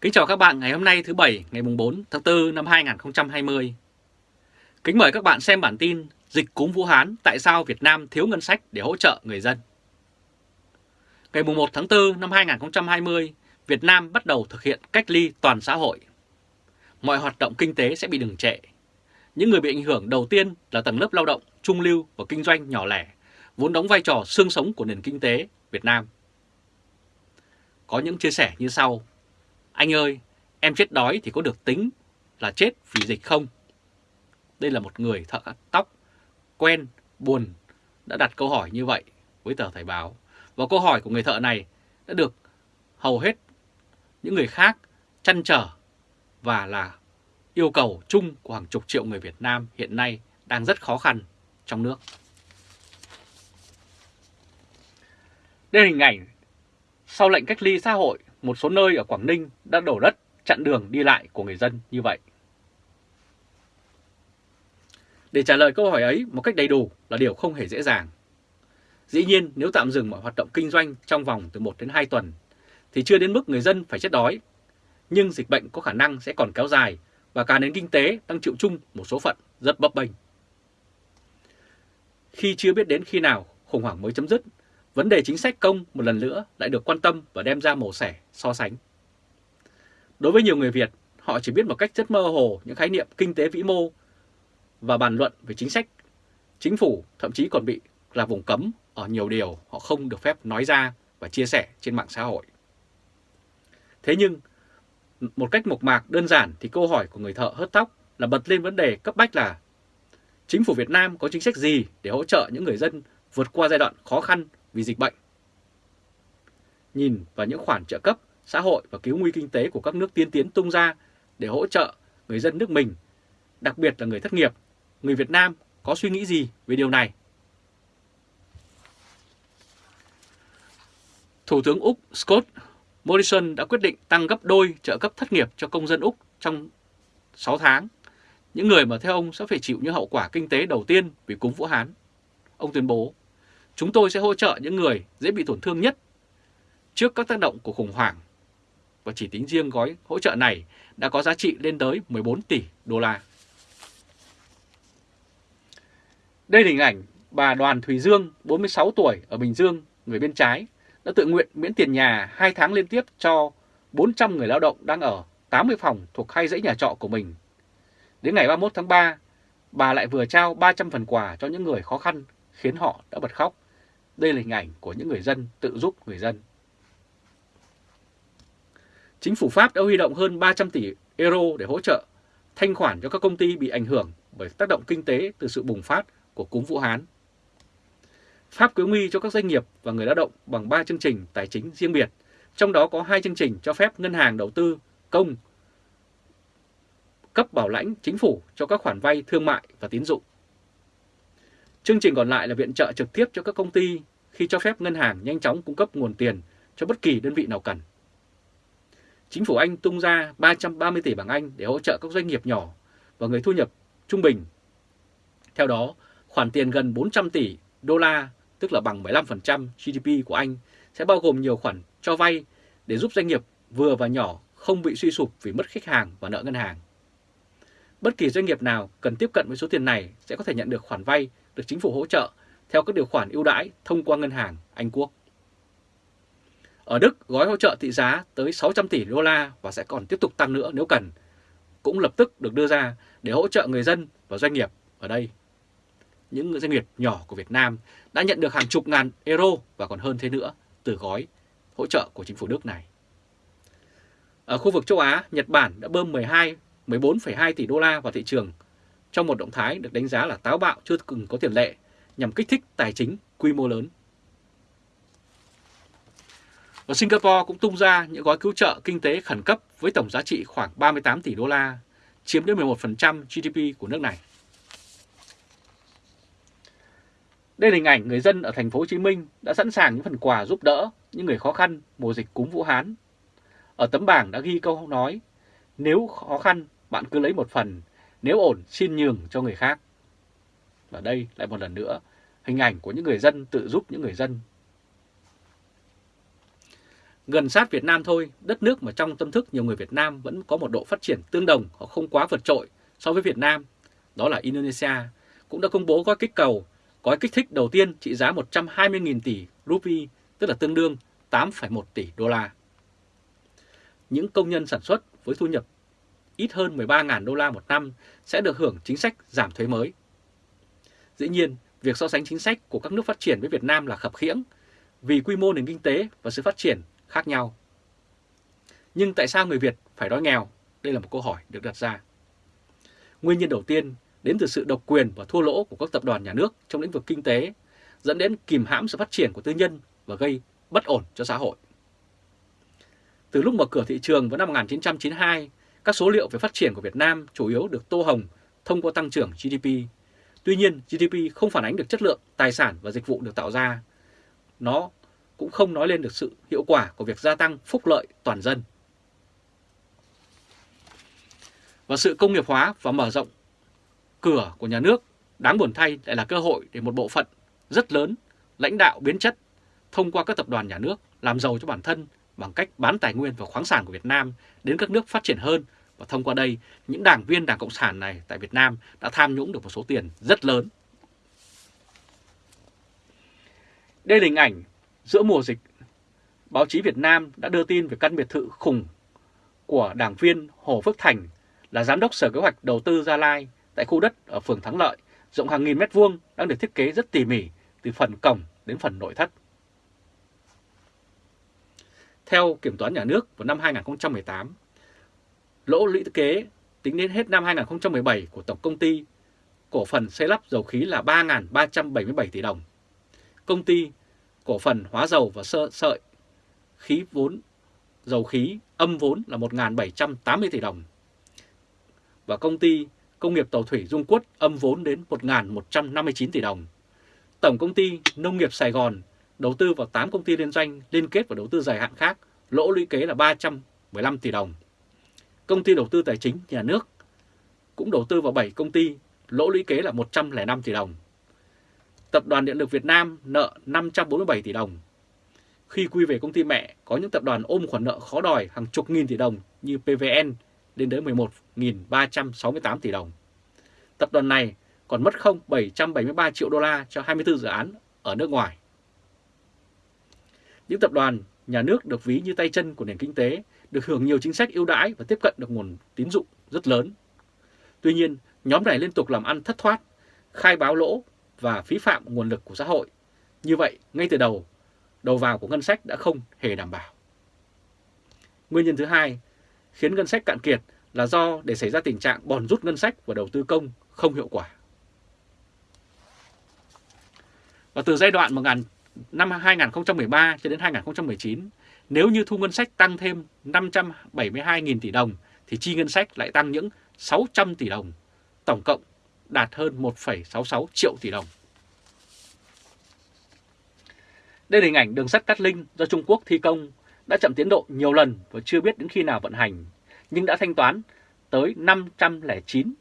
Kính chào các bạn ngày hôm nay thứ Bảy ngày 4 tháng 4 năm 2020. Kính mời các bạn xem bản tin Dịch cúm Vũ Hán tại sao Việt Nam thiếu ngân sách để hỗ trợ người dân. Ngày 1 tháng 4 năm 2020, Việt Nam bắt đầu thực hiện cách ly toàn xã hội. Mọi hoạt động kinh tế sẽ bị đừng trệ. Những người bị ảnh hưởng đầu tiên là tầng lớp lao động, trung lưu và kinh doanh nhỏ lẻ, vốn đóng vai trò xương sống của nền kinh tế Việt Nam. Có những chia sẻ như sau. Anh ơi, em chết đói thì có được tính là chết vì dịch không? Đây là một người thợ tóc, quen, buồn, đã đặt câu hỏi như vậy với tờ Thời báo. Và câu hỏi của người thợ này đã được hầu hết những người khác chăn trở và là yêu cầu chung của hàng chục triệu người Việt Nam hiện nay đang rất khó khăn trong nước. Đây là hình ảnh sau lệnh cách ly xã hội một số nơi ở Quảng Ninh đã đổ đất, chặn đường đi lại của người dân như vậy. Để trả lời câu hỏi ấy một cách đầy đủ là điều không hề dễ dàng. Dĩ nhiên, nếu tạm dừng mọi hoạt động kinh doanh trong vòng từ 1 đến 2 tuần, thì chưa đến mức người dân phải chết đói. Nhưng dịch bệnh có khả năng sẽ còn kéo dài và cả nền kinh tế đang chịu chung một số phận rất bấp bênh. Khi chưa biết đến khi nào khủng hoảng mới chấm dứt vấn đề chính sách công một lần nữa lại được quan tâm và đem ra mổ xẻ, so sánh. Đối với nhiều người Việt, họ chỉ biết một cách rất mơ hồ những khái niệm kinh tế vĩ mô và bàn luận về chính sách. Chính phủ thậm chí còn bị là vùng cấm ở nhiều điều họ không được phép nói ra và chia sẻ trên mạng xã hội. Thế nhưng, một cách mộc mạc đơn giản thì câu hỏi của người thợ hớt tóc là bật lên vấn đề cấp bách là Chính phủ Việt Nam có chính sách gì để hỗ trợ những người dân vượt qua giai đoạn khó khăn vì dịch bệnh. Nhìn vào những khoản trợ cấp, xã hội và cứu nguy kinh tế của các nước tiên tiến tung ra để hỗ trợ người dân nước mình, đặc biệt là người thất nghiệp, người Việt Nam có suy nghĩ gì về điều này? Thủ tướng Úc Scott Morrison đã quyết định tăng gấp đôi trợ cấp thất nghiệp cho công dân Úc trong 6 tháng. Những người mà theo ông sẽ phải chịu những hậu quả kinh tế đầu tiên vì cúm Vũ Hán. Ông tuyên bố Chúng tôi sẽ hỗ trợ những người dễ bị tổn thương nhất trước các tác động của khủng hoảng. Và chỉ tính riêng gói hỗ trợ này đã có giá trị lên tới 14 tỷ đô la. Đây là hình ảnh bà Đoàn Thùy Dương, 46 tuổi, ở Bình Dương, người bên trái, đã tự nguyện miễn tiền nhà 2 tháng liên tiếp cho 400 người lao động đang ở 80 phòng thuộc hai dãy nhà trọ của mình. Đến ngày 31 tháng 3, bà lại vừa trao 300 phần quà cho những người khó khăn khiến họ đã bật khóc đây là hình ảnh của những người dân tự giúp người dân. Chính phủ Pháp đã huy động hơn 300 tỷ euro để hỗ trợ thanh khoản cho các công ty bị ảnh hưởng bởi tác động kinh tế từ sự bùng phát của cúm Vũ Hán. Pháp cứu nguy cho các doanh nghiệp và người lao động bằng 3 chương trình tài chính riêng biệt, trong đó có hai chương trình cho phép ngân hàng đầu tư công cấp bảo lãnh chính phủ cho các khoản vay thương mại và tín dụng. Chương trình còn lại là viện trợ trực tiếp cho các công ty khi cho phép ngân hàng nhanh chóng cung cấp nguồn tiền cho bất kỳ đơn vị nào cần. Chính phủ Anh tung ra 330 tỷ bảng Anh để hỗ trợ các doanh nghiệp nhỏ và người thu nhập trung bình. Theo đó, khoản tiền gần 400 tỷ đô la, tức là bằng 15% GDP của Anh, sẽ bao gồm nhiều khoản cho vay để giúp doanh nghiệp vừa và nhỏ không bị suy sụp vì mất khách hàng và nợ ngân hàng. Bất kỳ doanh nghiệp nào cần tiếp cận với số tiền này sẽ có thể nhận được khoản vay được chính phủ hỗ trợ theo các điều khoản ưu đãi thông qua ngân hàng Anh Quốc. Ở Đức, gói hỗ trợ thị giá tới 600 tỷ đô la và sẽ còn tiếp tục tăng nữa nếu cần, cũng lập tức được đưa ra để hỗ trợ người dân và doanh nghiệp ở đây. Những doanh nghiệp nhỏ của Việt Nam đã nhận được hàng chục ngàn euro và còn hơn thế nữa từ gói hỗ trợ của chính phủ Đức này. Ở khu vực châu Á, Nhật Bản đã bơm 12, 14,2 tỷ đô la vào thị trường trong một động thái được đánh giá là táo bạo chưa từng có tiền lệ nhằm kích thích tài chính quy mô lớn. và Singapore cũng tung ra những gói cứu trợ kinh tế khẩn cấp với tổng giá trị khoảng 38 tỷ đô la, chiếm đến 11% GDP của nước này. Đây là hình ảnh người dân ở thành phố Hồ Chí Minh đã sẵn sàng những phần quà giúp đỡ những người khó khăn mùa dịch cúm Vũ Hán. Ở tấm bảng đã ghi câu nói, nếu khó khăn bạn cứ lấy một phần, nếu ổn xin nhường cho người khác. Và đây lại một lần nữa, hình ảnh của những người dân tự giúp những người dân. Gần sát Việt Nam thôi, đất nước mà trong tâm thức nhiều người Việt Nam vẫn có một độ phát triển tương đồng hoặc không quá vượt trội so với Việt Nam, đó là Indonesia, cũng đã công bố gói kích cầu, gói kích thích đầu tiên trị giá 120.000 tỷ rupee, tức là tương đương 8,1 tỷ đô la. Những công nhân sản xuất với thu nhập ít hơn 13.000 đô la một năm sẽ được hưởng chính sách giảm thuế mới. Dĩ nhiên, việc so sánh chính sách của các nước phát triển với Việt Nam là khập khiễng vì quy mô nền kinh tế và sự phát triển khác nhau. Nhưng tại sao người Việt phải đói nghèo? Đây là một câu hỏi được đặt ra. Nguyên nhân đầu tiên đến từ sự độc quyền và thua lỗ của các tập đoàn nhà nước trong lĩnh vực kinh tế, dẫn đến kìm hãm sự phát triển của tư nhân và gây bất ổn cho xã hội. Từ lúc mở cửa thị trường vào năm 1992, các số liệu về phát triển của Việt Nam chủ yếu được tô hồng thông qua tăng trưởng GDP. Tuy nhiên, GDP không phản ánh được chất lượng tài sản và dịch vụ được tạo ra. Nó cũng không nói lên được sự hiệu quả của việc gia tăng phúc lợi toàn dân. Và sự công nghiệp hóa và mở rộng cửa của nhà nước đáng buồn thay lại là cơ hội để một bộ phận rất lớn lãnh đạo biến chất thông qua các tập đoàn nhà nước làm giàu cho bản thân bằng cách bán tài nguyên và khoáng sản của Việt Nam đến các nước phát triển hơn và thông qua đây những đảng viên Đảng Cộng sản này tại Việt Nam đã tham nhũng được một số tiền rất lớn. Đây là hình ảnh giữa mùa dịch. Báo chí Việt Nam đã đưa tin về căn biệt thự khủng của đảng viên Hồ Phước Thành là giám đốc Sở Kế hoạch Đầu tư Gia Lai tại khu đất ở phường Thắng Lợi, rộng hàng nghìn mét vuông đang được thiết kế rất tỉ mỉ từ phần cổng đến phần nội thất. Theo Kiểm toán Nhà nước vào năm 2018, lỗ lũy kế tính đến hết năm 2017 của Tổng Công ty Cổ phần xây lắp dầu khí là 3.377 tỷ đồng. Công ty Cổ phần hóa dầu và sơ sợi khí vốn dầu khí âm vốn là 1.780 tỷ đồng. Và công ty Công nghiệp Tàu Thủy Dung Quất âm vốn đến 1.159 tỷ đồng. Tổng công ty Nông nghiệp Sài Gòn đầu tư vào 8 công ty liên doanh liên kết và đầu tư dài hạn khác, lỗ lũy kế là 315 tỷ đồng. Công ty đầu tư tài chính nhà nước cũng đầu tư vào 7 công ty, lỗ lũy kế là 105 tỷ đồng. Tập đoàn Điện lực Việt Nam nợ 547 tỷ đồng. Khi quy về công ty mẹ, có những tập đoàn ôm khoản nợ khó đòi hàng chục nghìn tỷ đồng như PVN lên tới 11.368 tỷ đồng. Tập đoàn này còn mất không 773 triệu đô la cho 24 dự án ở nước ngoài. Những tập đoàn nhà nước được ví như tay chân của nền kinh tế, được hưởng nhiều chính sách ưu đãi và tiếp cận được nguồn tín dụng rất lớn. Tuy nhiên, nhóm này liên tục làm ăn thất thoát, khai báo lỗ và phí phạm nguồn lực của xã hội. Như vậy, ngay từ đầu, đầu vào của ngân sách đã không hề đảm bảo. Nguyên nhân thứ hai khiến ngân sách cạn kiệt là do để xảy ra tình trạng bòn rút ngân sách và đầu tư công không hiệu quả. Và từ giai đoạn 1000 năm 2013 cho đến 2019, nếu như thu ngân sách tăng thêm 572.000 tỷ đồng thì chi ngân sách lại tăng những 600 tỷ đồng, tổng cộng đạt hơn 1,66 triệu tỷ đồng. Đây là hình ảnh đường sắt Cát Linh do Trung Quốc thi công đã chậm tiến độ nhiều lần và chưa biết đến khi nào vận hành, nhưng đã thanh toán tới 509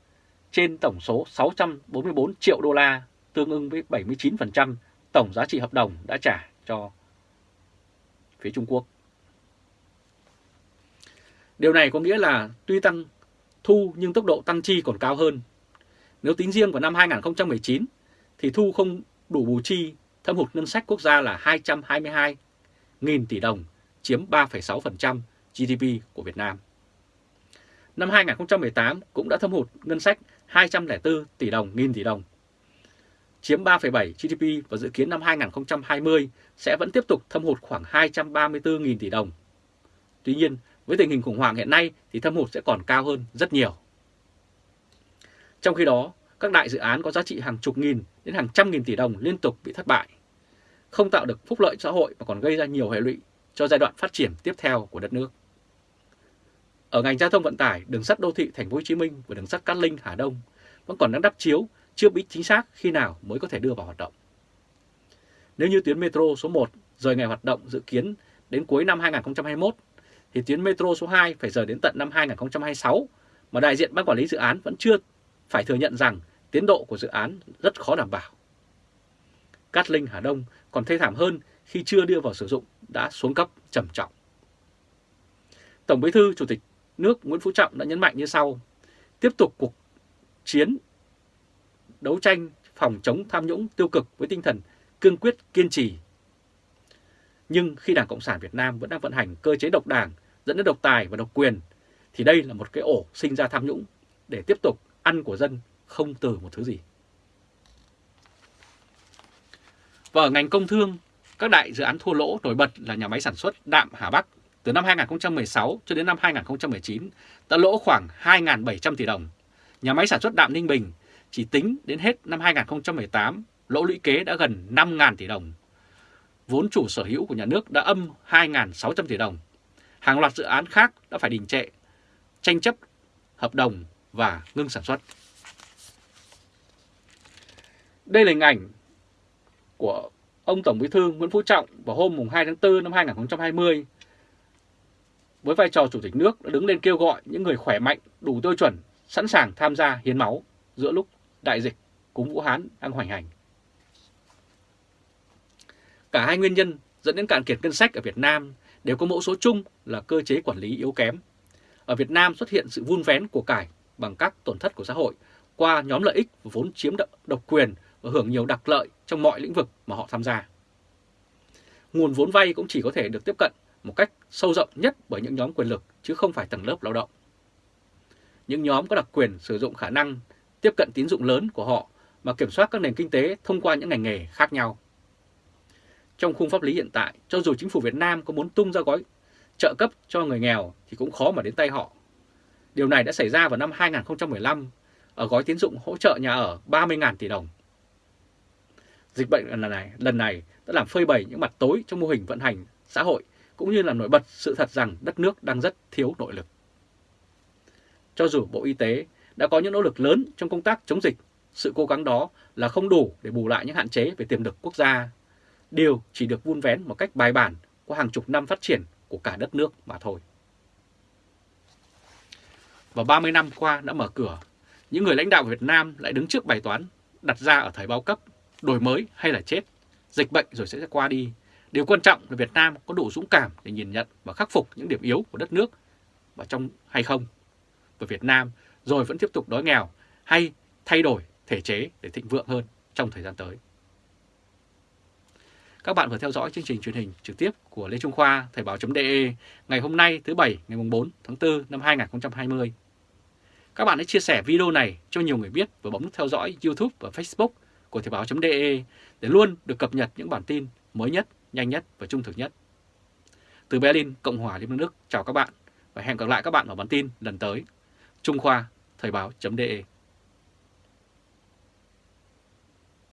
trên tổng số 644 triệu đô la, tương ứng với 79% tổng giá trị hợp đồng đã trả cho phía Trung Quốc. Điều này có nghĩa là tuy tăng thu nhưng tốc độ tăng chi còn cao hơn. Nếu tính riêng vào năm 2019 thì thu không đủ bù chi, thâm hụt ngân sách quốc gia là 222.000 tỷ đồng, chiếm 3,6% GDP của Việt Nam. Năm 2018 cũng đã thâm hụt ngân sách 204 tỷ đồng, nghìn tỷ đồng, chiếm 3,7 GDP và dự kiến năm 2020 sẽ vẫn tiếp tục thâm hụt khoảng 234.000 tỷ đồng. Tuy nhiên, với tình hình khủng hoảng hiện nay thì thâm hụt sẽ còn cao hơn rất nhiều. Trong khi đó, các đại dự án có giá trị hàng chục nghìn đến hàng trăm nghìn tỷ đồng liên tục bị thất bại, không tạo được phúc lợi xã hội mà còn gây ra nhiều hệ lụy cho giai đoạn phát triển tiếp theo của đất nước. Ở ngành giao thông vận tải, đường sắt đô thị Thành phố Hồ Chí Minh và đường sắt Cát Linh Hà Đông vẫn còn đang đắp chiếu chưa biết chính xác khi nào mới có thể đưa vào hoạt động. Nếu như tuyến metro số 1 rời ngày hoạt động dự kiến đến cuối năm 2021, thì tuyến metro số 2 phải rời đến tận năm 2026, mà đại diện ban quản lý dự án vẫn chưa phải thừa nhận rằng tiến độ của dự án rất khó đảm bảo. Cát Linh Hà Đông còn thê thảm hơn khi chưa đưa vào sử dụng đã xuống cấp trầm trọng. Tổng Bí thư Chủ tịch nước Nguyễn Phú Trọng đã nhấn mạnh như sau: tiếp tục cuộc chiến đấu tranh phòng chống tham nhũng tiêu cực với tinh thần cương quyết kiên trì. Nhưng khi Đảng Cộng sản Việt Nam vẫn đang vận hành cơ chế độc đảng dẫn đến độc tài và độc quyền thì đây là một cái ổ sinh ra tham nhũng để tiếp tục ăn của dân không từ một thứ gì. Và ở ngành công thương, các đại dự án thua lỗ nổi bật là nhà máy sản xuất đạm Hà Bắc từ năm 2016 cho đến năm 2019 đã lỗ khoảng 2.700 tỷ đồng. Nhà máy sản xuất đạm Ninh Bình chỉ tính đến hết năm 2018 lỗ lũy kế đã gần 5.000 tỷ đồng. Vốn chủ sở hữu của nhà nước đã âm 2.600 tỷ đồng. Hàng loạt dự án khác đã phải đình trệ, tranh chấp hợp đồng và ngưng sản xuất. Đây là hình ảnh của ông Tổng Bí thư Nguyễn Phú Trọng vào hôm 2 tháng 4 năm 2020 với vai trò Chủ tịch nước đã đứng lên kêu gọi những người khỏe mạnh, đủ tiêu chuẩn, sẵn sàng tham gia hiến máu giữa lúc đại dịch cúm Vũ Hán đang hoành hành. Cả hai nguyên nhân dẫn đến cạn kiệt ngân sách ở Việt Nam đều có mẫu số chung là cơ chế quản lý yếu kém. Ở Việt Nam xuất hiện sự vun vén của cải bằng các tổn thất của xã hội qua nhóm lợi ích vốn chiếm độc quyền và hưởng nhiều đặc lợi trong mọi lĩnh vực mà họ tham gia. Nguồn vốn vay cũng chỉ có thể được tiếp cận một cách sâu rộng nhất bởi những nhóm quyền lực chứ không phải tầng lớp lao động. Những nhóm có đặc quyền sử dụng khả năng tiếp cận tín dụng lớn của họ mà kiểm soát các nền kinh tế thông qua những ngành nghề khác nhau. Trong khung pháp lý hiện tại, cho dù chính phủ Việt Nam có muốn tung ra gói trợ cấp cho người nghèo thì cũng khó mà đến tay họ. Điều này đã xảy ra vào năm 2015 ở gói tín dụng hỗ trợ nhà ở 30.000 tỷ đồng. Dịch bệnh lần này, lần này đã làm phơi bày những mặt tối trong mô hình vận hành xã hội cũng như là nổi bật sự thật rằng đất nước đang rất thiếu nội lực. Cho dù Bộ Y tế đã có những nỗ lực lớn trong công tác chống dịch, sự cố gắng đó là không đủ để bù lại những hạn chế về tiềm lực quốc gia. Điều chỉ được vun vén một cách bài bản qua hàng chục năm phát triển của cả đất nước mà thôi. Và 30 năm qua đã mở cửa, những người lãnh đạo Việt Nam lại đứng trước bài toán đặt ra ở thời bao cấp, đổi mới hay là chết, dịch bệnh rồi sẽ qua đi. Điều quan trọng là Việt Nam có đủ dũng cảm để nhìn nhận và khắc phục những điểm yếu của đất nước và trong hay không. Và Việt Nam rồi vẫn tiếp tục đói nghèo hay thay đổi thể chế để thịnh vượng hơn trong thời gian tới. Các bạn vừa theo dõi chương trình truyền hình trực tiếp của Lê Trung Khoa Thời báo.de ngày hôm nay thứ Bảy ngày 4 tháng 4 năm 2020. Các bạn hãy chia sẻ video này cho nhiều người biết và bấm nút theo dõi YouTube và Facebook của Thời báo.de để luôn được cập nhật những bản tin mới nhất, nhanh nhất và trung thực nhất. Từ Berlin, Cộng hòa Liên bang Đức, chào các bạn và hẹn gặp lại các bạn ở bản tin lần tới. Trung Khoa Thời báo.de